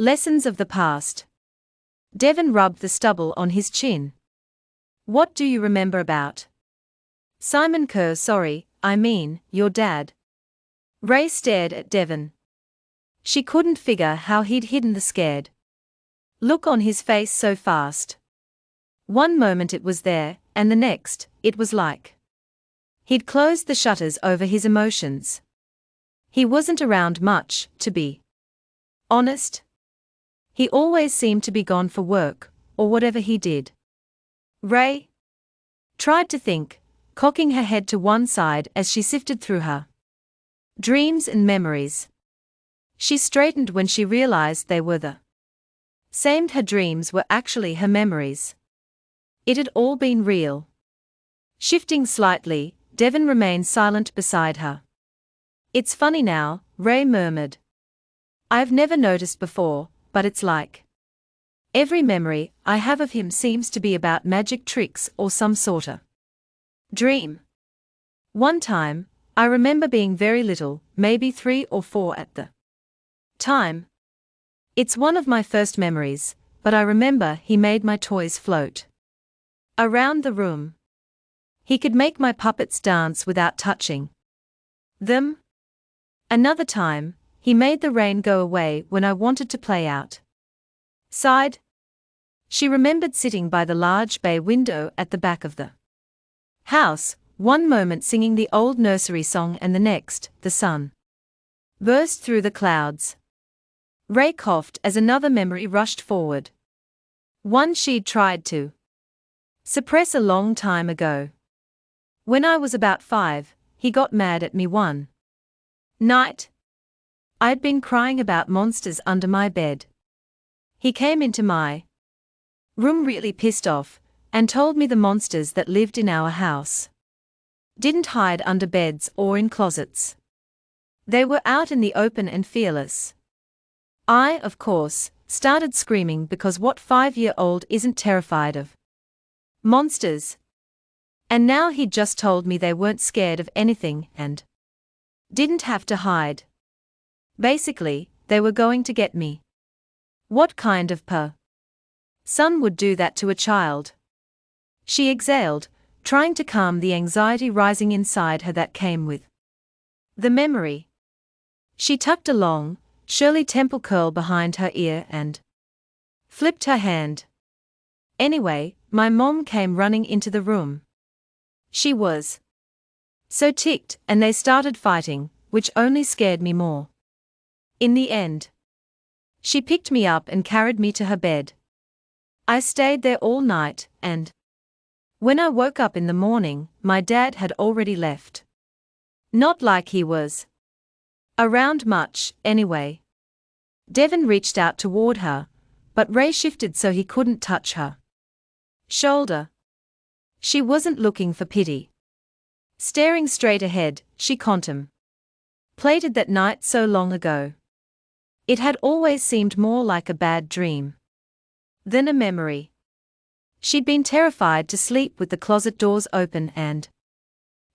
Lessons of the past. Devon rubbed the stubble on his chin. What do you remember about? Simon Kerr, sorry, I mean, your dad. Ray stared at Devon. She couldn't figure how he'd hidden the scared look on his face so fast. One moment it was there, and the next, it was like he'd closed the shutters over his emotions. He wasn't around much, to be honest. He always seemed to be gone for work, or whatever he did. Ray tried to think, cocking her head to one side as she sifted through her dreams and memories. She straightened when she realized they were the same her dreams were actually her memories. It had all been real. Shifting slightly, Devon remained silent beside her. It's funny now, Ray murmured. I've never noticed before, but it's like. Every memory I have of him seems to be about magic tricks or some sorta dream. One time, I remember being very little, maybe three or four at the time. It's one of my first memories, but I remember he made my toys float around the room. He could make my puppets dance without touching them. Another time, he made the rain go away when I wanted to play out. Sighed. She remembered sitting by the large bay window at the back of the house, one moment singing the old nursery song and the next, the sun burst through the clouds. Ray coughed as another memory rushed forward. One she'd tried to suppress a long time ago. When I was about five, he got mad at me one night. I'd been crying about monsters under my bed. He came into my room really pissed off, and told me the monsters that lived in our house didn't hide under beds or in closets. They were out in the open and fearless. I, of course, started screaming because what five year old isn't terrified of monsters? And now he'd just told me they weren't scared of anything and didn't have to hide. Basically, they were going to get me. What kind of per son would do that to a child? She exhaled, trying to calm the anxiety rising inside her that came with the memory. She tucked a long, Shirley Temple curl behind her ear and flipped her hand. Anyway, my mom came running into the room. She was so ticked, and they started fighting, which only scared me more. In the end, she picked me up and carried me to her bed. I stayed there all night, and when I woke up in the morning, my dad had already left. Not like he was around much, anyway. Devon reached out toward her, but Ray shifted so he couldn't touch her shoulder. She wasn't looking for pity. Staring straight ahead, she contemplated that night so long ago. It had always seemed more like a bad dream than a memory. She'd been terrified to sleep with the closet doors open and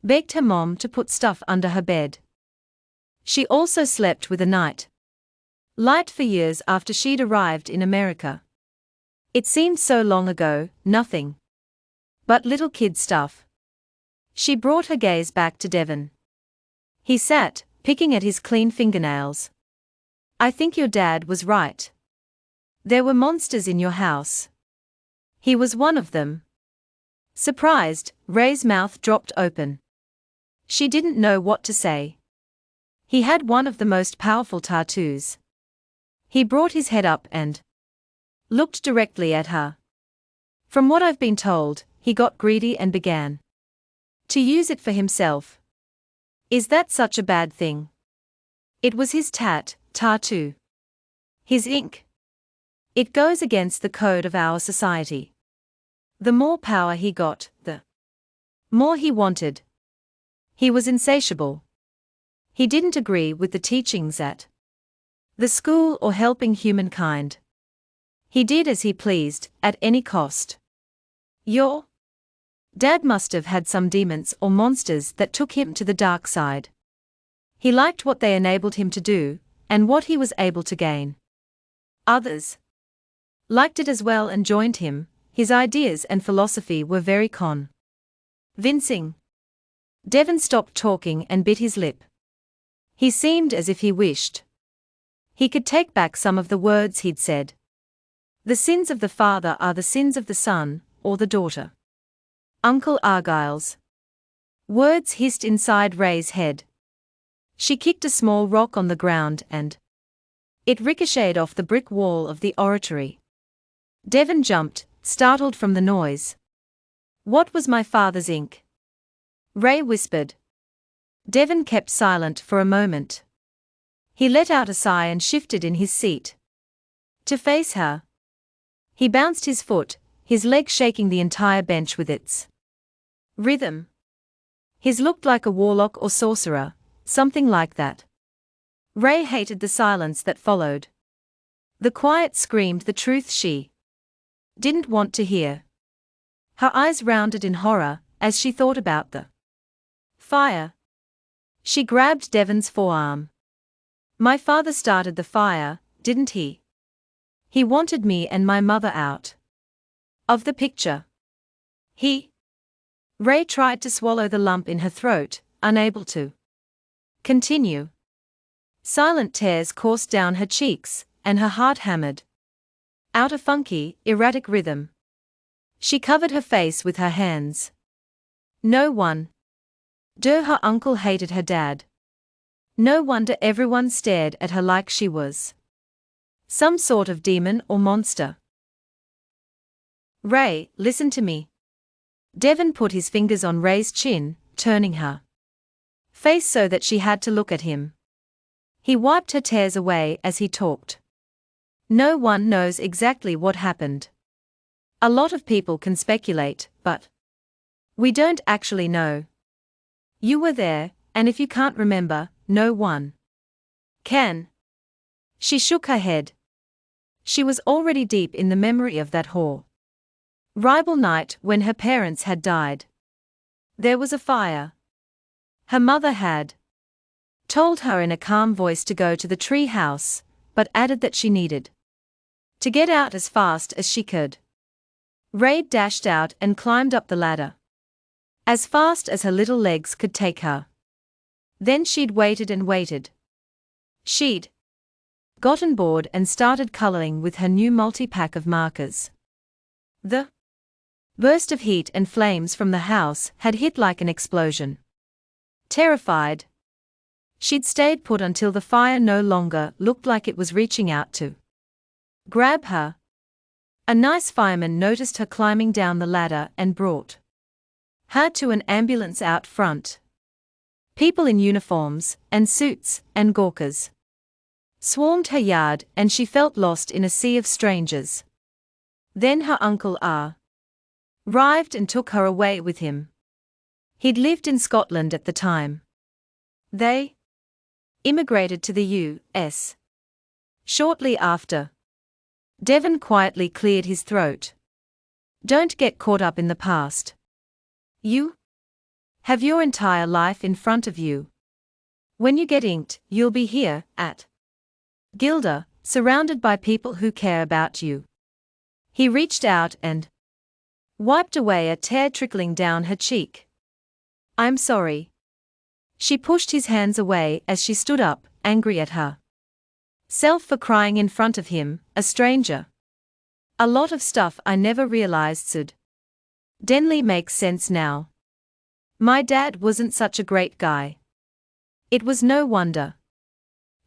begged her mom to put stuff under her bed. She also slept with a night light for years after she'd arrived in America. It seemed so long ago, nothing but little kid stuff. She brought her gaze back to Devon. He sat, picking at his clean fingernails. I think your dad was right. There were monsters in your house. He was one of them. Surprised, Ray's mouth dropped open. She didn't know what to say. He had one of the most powerful tattoos. He brought his head up and looked directly at her. From what I've been told, he got greedy and began to use it for himself. Is that such a bad thing? It was his tat, tattoo. His ink. It goes against the code of our society. The more power he got, the more he wanted. He was insatiable. He didn't agree with the teachings at the school or helping humankind. He did as he pleased, at any cost. Your dad must have had some demons or monsters that took him to the dark side. He liked what they enabled him to do, and what he was able to gain. Others liked it as well and joined him, his ideas and philosophy were very con. Vincing. Devon stopped talking and bit his lip. He seemed as if he wished. He could take back some of the words he'd said. The sins of the father are the sins of the son, or the daughter. Uncle Argyle's. Words hissed inside Ray's head. She kicked a small rock on the ground and it ricocheted off the brick wall of the oratory. Devon jumped, startled from the noise. What was my father's ink? Ray whispered. Devon kept silent for a moment. He let out a sigh and shifted in his seat. To face her. He bounced his foot, his leg shaking the entire bench with its rhythm. His looked like a warlock or sorcerer, something like that. Ray hated the silence that followed. The quiet screamed the truth she didn't want to hear. Her eyes rounded in horror as she thought about the fire. She grabbed Devon's forearm. My father started the fire, didn't he? He wanted me and my mother out of the picture. He. Ray tried to swallow the lump in her throat, unable to continue. Silent tears coursed down her cheeks, and her heart hammered out a funky, erratic rhythm. She covered her face with her hands. No one. Duh, her uncle hated her dad. No wonder everyone stared at her like she was some sort of demon or monster. Ray, listen to me. Devon put his fingers on Ray's chin, turning her face so that she had to look at him. He wiped her tears away as he talked. No one knows exactly what happened. A lot of people can speculate, but we don't actually know. You were there, and if you can't remember, no one can. She shook her head. She was already deep in the memory of that horrible night when her parents had died. There was a fire. Her mother had told her in a calm voice to go to the tree house, but added that she needed to get out as fast as she could. Ray dashed out and climbed up the ladder. As fast as her little legs could take her. Then she'd waited and waited. She'd gotten bored and started coloring with her new multi-pack of markers. The burst of heat and flames from the house had hit like an explosion. Terrified, She'd stayed put until the fire no longer looked like it was reaching out to grab her. A nice fireman noticed her climbing down the ladder and brought her to an ambulance out front. People in uniforms, and suits, and gawkers swarmed her yard, and she felt lost in a sea of strangers. Then her uncle R. arrived and took her away with him. He'd lived in Scotland at the time. They immigrated to the U.S. Shortly after, Devon quietly cleared his throat. Don't get caught up in the past. You have your entire life in front of you. When you get inked, you'll be here, at Gilda, surrounded by people who care about you. He reached out and wiped away a tear trickling down her cheek. I'm sorry. She pushed his hands away as she stood up, angry at her self for crying in front of him, a stranger. A lot of stuff I never realized should. Denley makes sense now. My dad wasn't such a great guy. It was no wonder.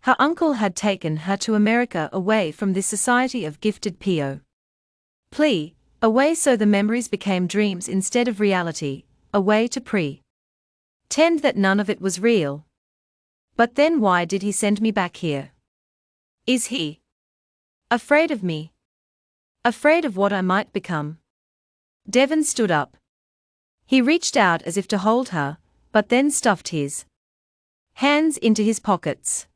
Her uncle had taken her to America away from this society of gifted P.O. Plea, away so the memories became dreams instead of reality, away to pre. Tend that none of it was real. But then why did he send me back here? Is he afraid of me? Afraid of what I might become? Devon stood up. He reached out as if to hold her, but then stuffed his hands into his pockets.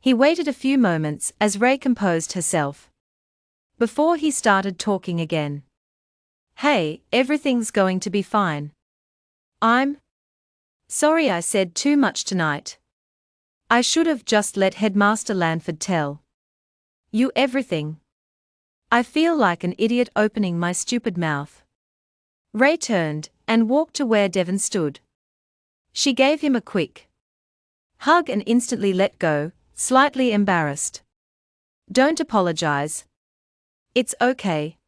He waited a few moments as Ray composed herself. Before he started talking again. Hey, everything's going to be fine. I'm Sorry I said too much tonight. I should have just let Headmaster Lanford tell You everything. I feel like an idiot opening my stupid mouth. Ray turned and walked to where Devon stood. She gave him a quick hug and instantly let go, slightly embarrassed. Don't apologize. It's okay.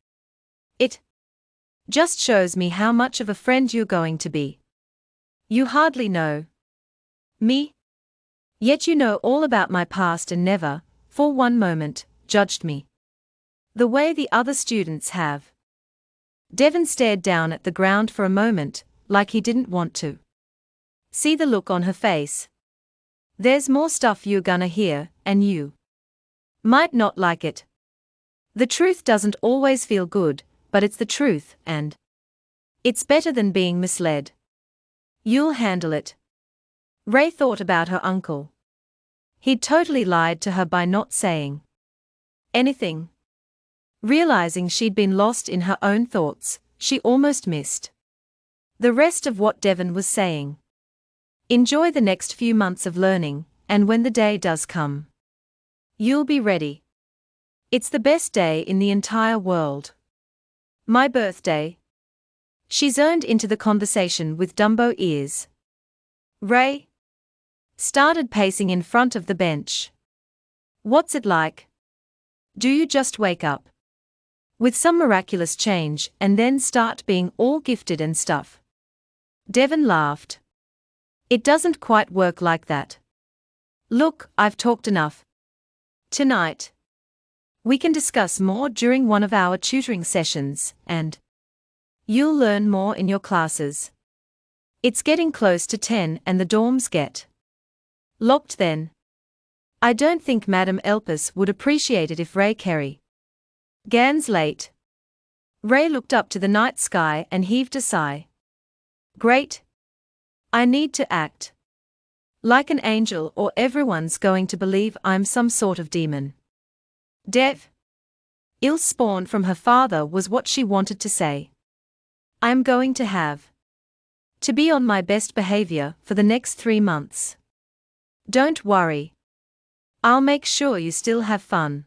It just shows me how much of a friend you're going to be. You hardly know me. Yet you know all about my past and never, for one moment, judged me. The way the other students have. Devon stared down at the ground for a moment, like he didn't want to. See the look on her face. There's more stuff you're gonna hear, and you might not like it. The truth doesn't always feel good, but it's the truth, and it's better than being misled. You'll handle it. Ray thought about her uncle. He'd totally lied to her by not saying anything. Realizing she'd been lost in her own thoughts, she almost missed the rest of what Devon was saying. Enjoy the next few months of learning, and when the day does come, you'll be ready. It's the best day in the entire world. My birthday. She zoned into the conversation with Dumbo ears. Ray started pacing in front of the bench. What's it like? Do you just wake up with some miraculous change and then start being all gifted and stuff? Devon laughed. It doesn't quite work like that. Look, I've talked enough. Tonight. We can discuss more during one of our tutoring sessions, and you'll learn more in your classes. It's getting close to 10 and the dorms get locked then. I don't think Madam Elpis would appreciate it if Ray Carey Gans late. Ray looked up to the night sky and heaved a sigh. Great, I need to act like an angel or everyone's going to believe I'm some sort of demon. Dev. Ill spawn from her father was what she wanted to say. I'm going to have to be on my best behavior for the next three months. Don't worry. I'll make sure you still have fun.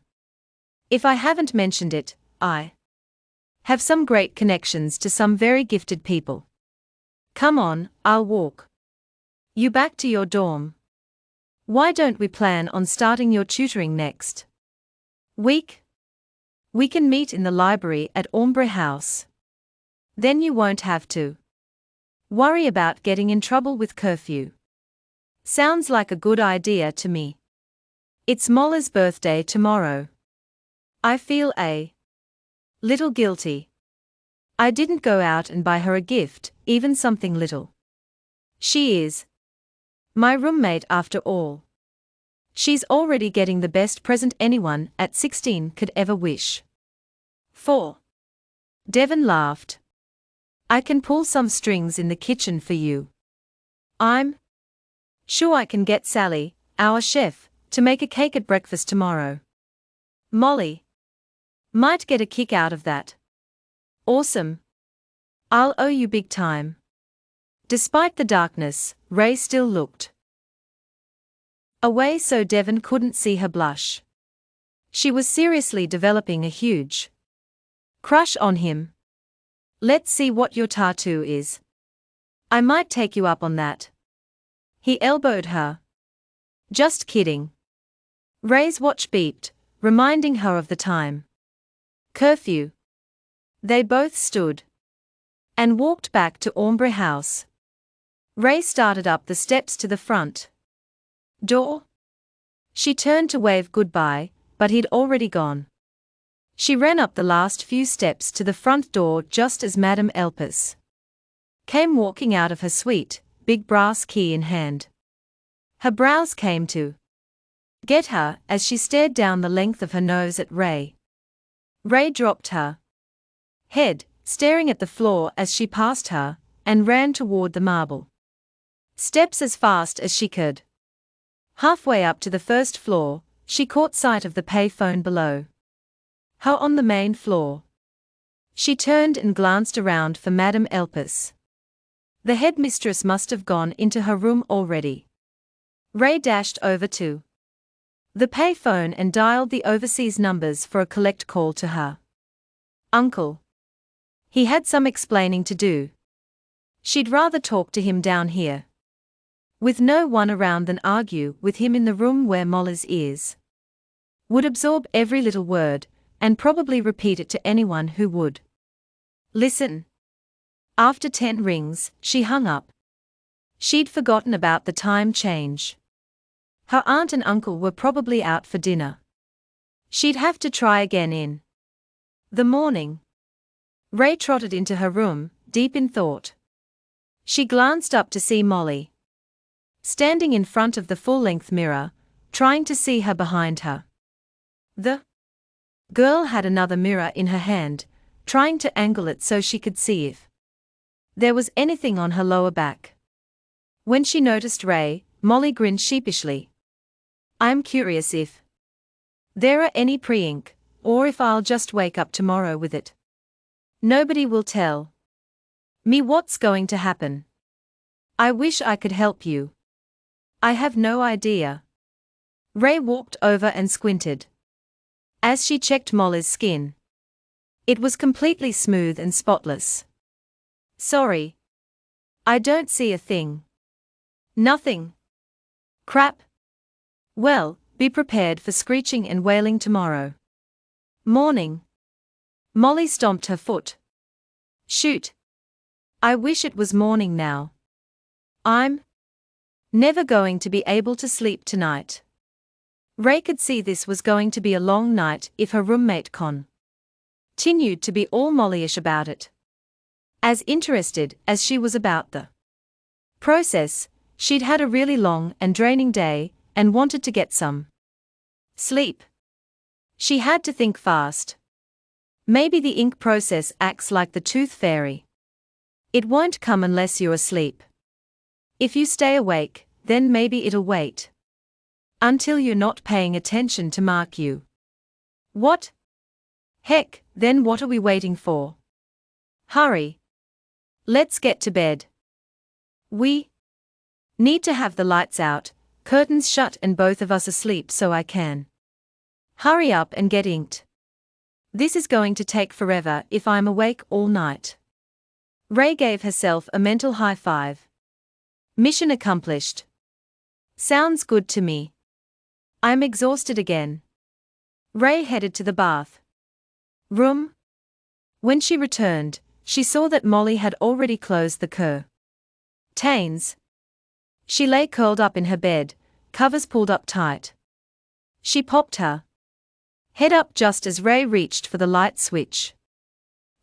If I haven't mentioned it, I have some great connections to some very gifted people. Come on, I'll walk. You back to your dorm. Why don't we plan on starting your tutoring next week? We can meet in the library at Ombre House. Then you won't have to worry about getting in trouble with curfew. Sounds like a good idea to me. It's Molly's birthday tomorrow. I feel a little guilty. I didn't go out and buy her a gift, even something little. She is my roommate after all. She's already getting the best present anyone at 16 could ever wish. 4. Devon laughed. I can pull some strings in the kitchen for you. I'm sure I can get Sally, our chef, to make a cake at breakfast tomorrow. Molly might get a kick out of that. Awesome. I'll owe you big time. Despite the darkness, Ray still looked away so Devon couldn't see her blush. She was seriously developing a huge crush on him. Let's see what your tattoo is. I might take you up on that. He elbowed her. Just kidding. Ray's watch beeped, reminding her of the time. Curfew. They both stood and walked back to Ombre House. Ray started up the steps to the front door. She turned to wave goodbye, but he'd already gone. She ran up the last few steps to the front door just as Madame Elpis came walking out of her suite, big brass key in hand. Her brows came to get her as she stared down the length of her nose at Ray. Ray dropped her head, staring at the floor as she passed her, and ran toward the marble steps as fast as she could. Halfway up to the first floor, she caught sight of the payphone below. Her on the main floor. She turned and glanced around for Madame Elpis. The headmistress must have gone into her room already. Ray dashed over to the payphone and dialed the overseas numbers for a collect call to her. Uncle. He had some explaining to do. She'd rather talk to him down here. With no one around than argue with him in the room where Molly's is. Would absorb every little word, and probably repeat it to anyone who would. Listen. After ten rings, she hung up. She'd forgotten about the time change. Her aunt and uncle were probably out for dinner. She'd have to try again in the morning. Ray trotted into her room, deep in thought. She glanced up to see Molly. Standing in front of the full length mirror, trying to see her behind her. The girl had another mirror in her hand, trying to angle it so she could see if there was anything on her lower back. When she noticed Ray, Molly grinned sheepishly. I'm curious if there are any pre ink, or if I'll just wake up tomorrow with it. Nobody will tell me what's going to happen. I wish I could help you. I have no idea. Ray walked over and squinted. As she checked Molly's skin, it was completely smooth and spotless. Sorry. I don't see a thing. Nothing. Crap. Well, be prepared for screeching and wailing tomorrow. Morning. Molly stomped her foot. Shoot. I wish it was morning now. I'm never going to be able to sleep tonight. Ray could see this was going to be a long night if her roommate Con continued to be all Mollyish about it. As interested as she was about the process, she'd had a really long and draining day and wanted to get some sleep. She had to think fast. Maybe the ink process acts like the tooth fairy. It won't come unless you're asleep. If you stay awake, then maybe it'll wait. Until you're not paying attention to mark you. What? Heck, then what are we waiting for? Hurry. Let's get to bed. We need to have the lights out, curtains shut, and both of us asleep so I can. Hurry up and get inked. This is going to take forever if I'm awake all night. Ray gave herself a mental high five. Mission accomplished. Sounds good to me. I'm exhausted again. Ray headed to the bath room. When she returned, she saw that Molly had already closed the cur. Tains. She lay curled up in her bed, covers pulled up tight. She popped her Head up just as Ray reached for the light switch.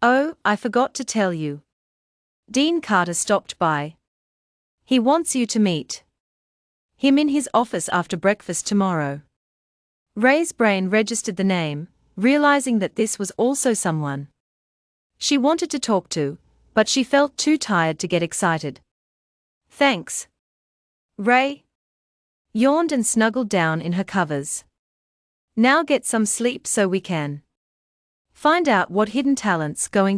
Oh, I forgot to tell you. Dean Carter stopped by. He wants you to meet him in his office after breakfast tomorrow. Ray's brain registered the name, realizing that this was also someone she wanted to talk to, but she felt too tired to get excited. Thanks. Ray yawned and snuggled down in her covers. Now get some sleep so we can find out what hidden talent's going